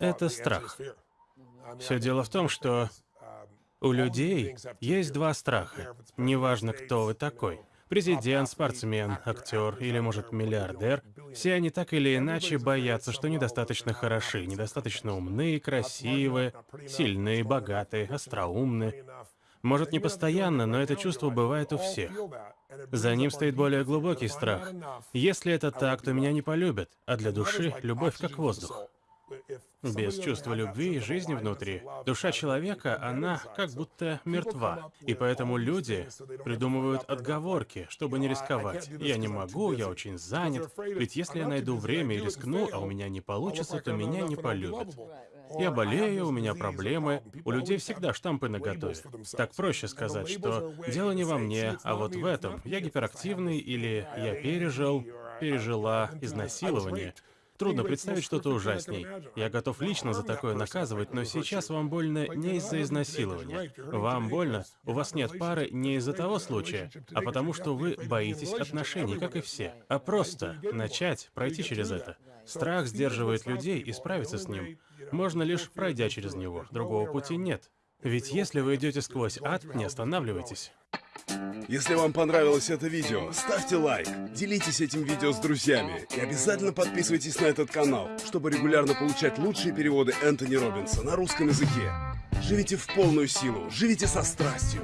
Это страх. Все дело в том, что у людей есть два страха. Неважно, кто вы такой. Президент, спортсмен, актер или, может, миллиардер. Все они так или иначе боятся, что недостаточно хороши, недостаточно умны, красивы, сильны, богаты, остроумны. Может, не постоянно, но это чувство бывает у всех. За ним стоит более глубокий страх. Если это так, то меня не полюбят, а для души любовь как воздух. Без чувства любви и жизни внутри, душа человека, она как будто мертва. И поэтому люди придумывают отговорки, чтобы не рисковать. Я не могу, я очень занят. Ведь если я найду время и рискну, а у меня не получится, то меня не полюбят. Я болею, у меня проблемы. У людей всегда штампы наготове. Так проще сказать, что дело не во мне, а вот в этом. Я гиперактивный или я пережил, пережила изнасилование. Трудно представить что-то ужасней. Я готов лично за такое наказывать, но сейчас вам больно не из-за изнасилования. Вам больно, у вас нет пары не из-за того случая, а потому что вы боитесь отношений, как и все. А просто начать, пройти через это. Страх сдерживает людей, и справиться с ним можно лишь пройдя через него. Другого пути нет. Ведь если вы идете сквозь ад, не останавливайтесь. Если вам понравилось это видео, ставьте лайк, делитесь этим видео с друзьями и обязательно подписывайтесь на этот канал, чтобы регулярно получать лучшие переводы Энтони Робинса на русском языке. Живите в полную силу, живите со страстью.